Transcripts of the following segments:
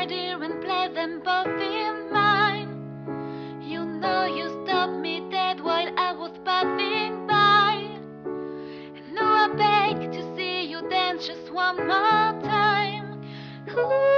had them both in mind. You know you stopped me dead while I was passing by. And now I beg to see you dance just one more time. Ooh,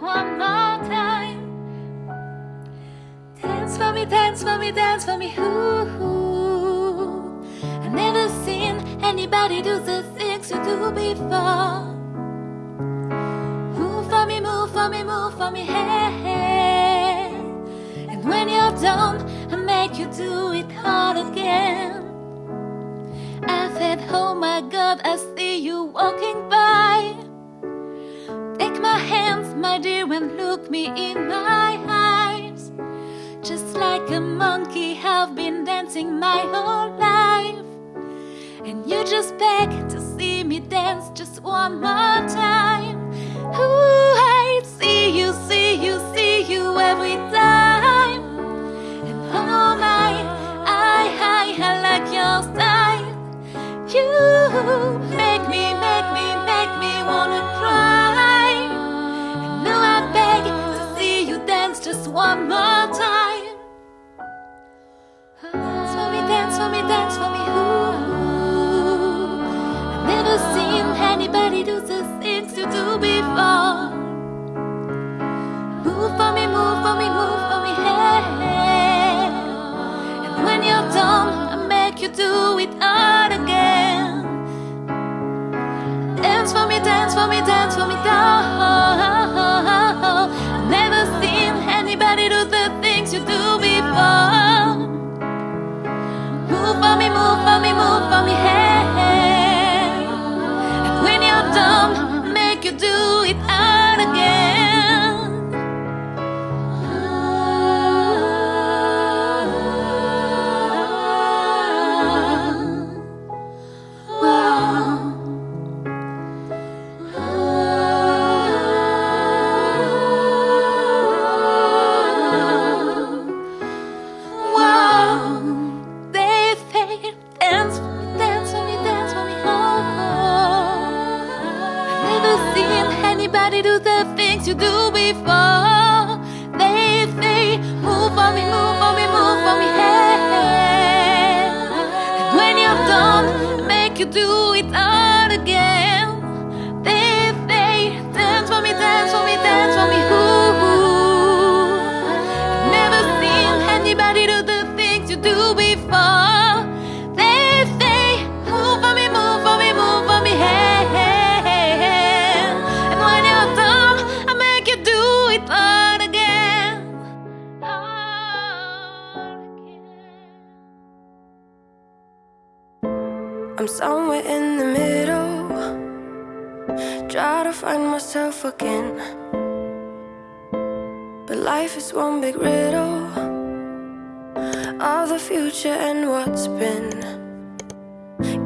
one more time. Dance for me, dance for me, dance for me. Ooh, I've never seen anybody do the things you do before. Move for me, move for me, move for me, hey. hey. And when you're done, I make you do it all again. I said, Oh my God, I see you walking and look me in my eyes. Just like a monkey, have been dancing my whole life. And you just beg to see me dance just one more time. Dance for me. Ooh, I've never seen anybody do the things you do before. Move for me, move for me, move for me, hey. And when you're done, I make you do it all again. Dance for me, dance for me, dance for me, down. Move for me, move for me, hey. Do the things you do before. They say move for me, move for me, move for me. Hey, and when you're done, make you do it all again. I'm somewhere in the middle. Try to find myself again. But life is one big riddle of the future and what's been.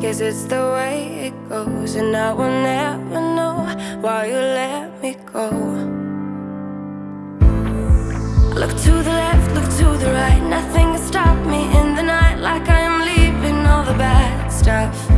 Guess it's the way it goes, and I will never know why you let me go. Look to the like